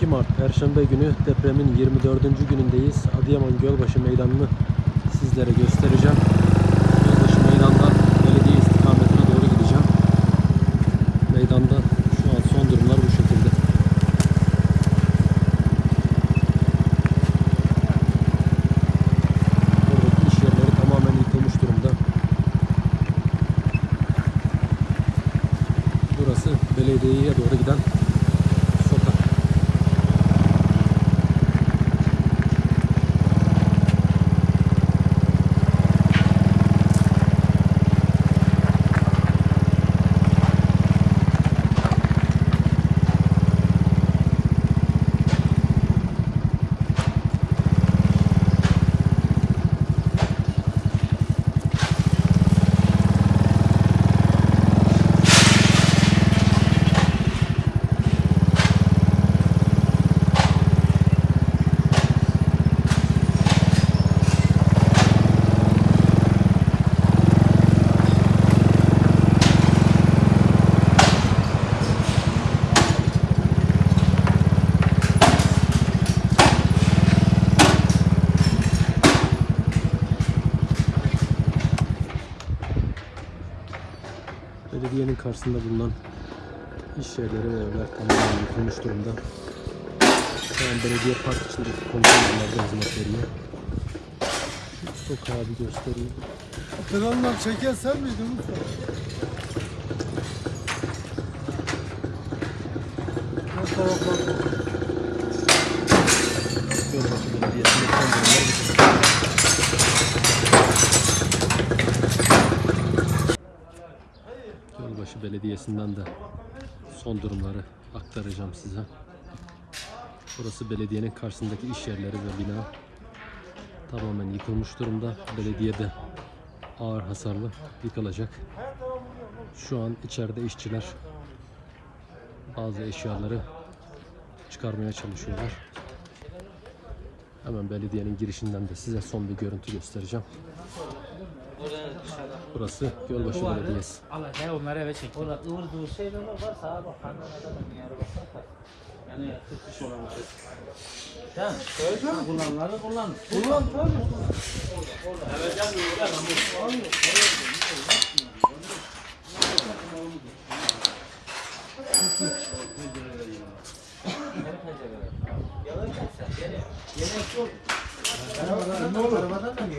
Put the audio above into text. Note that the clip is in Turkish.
22 Mart Perşembe günü depremin 24. günündeyiz. Adıyaman Gölbaşı Meydanı'nı sizlere göstereceğim. Gölbaşı Meydan'dan belediye istikametine doğru gideceğim. Meydanda şu an son durumlar bu şekilde. Buradaki iş yerleri tamamen yıkılmış durumda. Burası belediyeye doğru giden Belediyenin karşısında bulunan iş yerleri ve evler tamamen yıkılmış durumda. Şu belediye park içindeki konteynerlerde hizmet veriyor. Şu sokağı bir göstereyim. Kıranlar çeken sen miydin Mustafa? O tarafa Gölbaşı Belediyesi'nin son durumları bu şekilde. Gölbaşı Belediyesi'nden de son durumları aktaracağım size. Burası belediyenin karşısındaki iş yerleri ve bina tamamen yıkılmış durumda. Belediye de ağır hasarlı yıkılacak. Şu an içeride işçiler bazı eşyaları çıkarmaya çalışıyorlar. Hemen belediyenin girişinden de size son bir görüntü göstereceğim. Burası Gölbaşı Belediyesi. Onları eve çekin. Yani tutmuş olan bir şey. Tamam. Söyle kullanları kullan. Kullan tabii. Evet can diyor. Thank you pencere. Yalan kaçsa. Yemek yok. Arabadan da